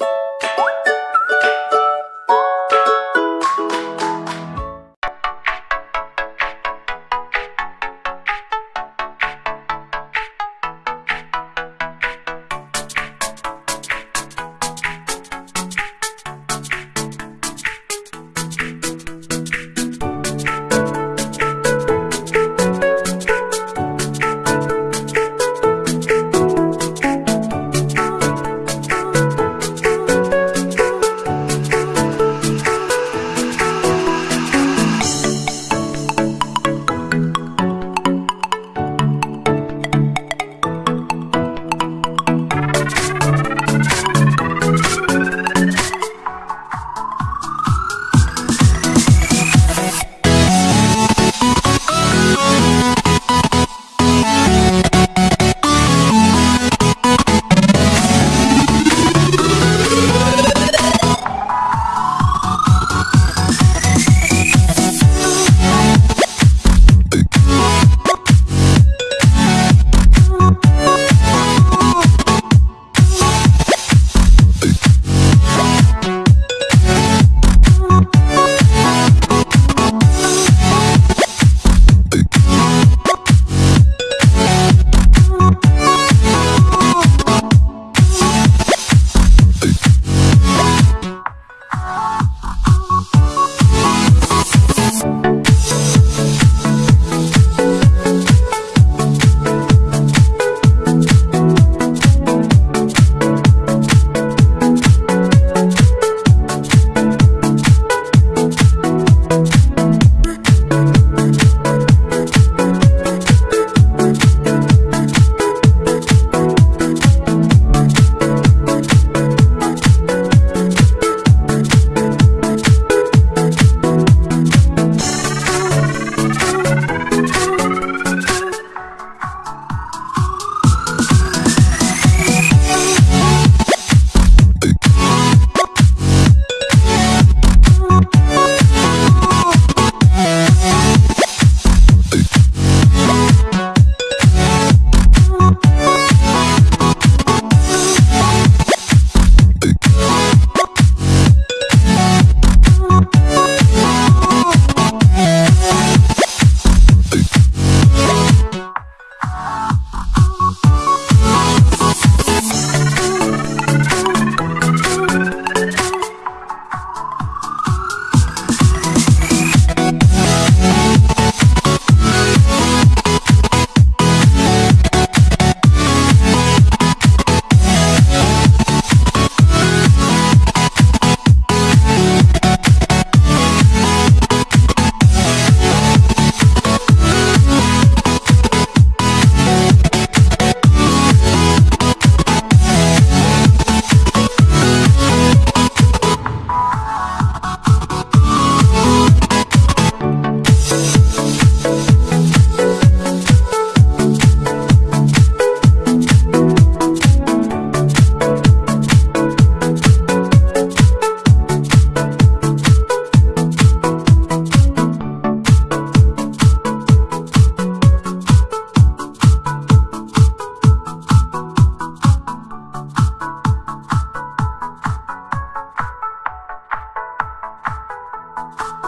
you you.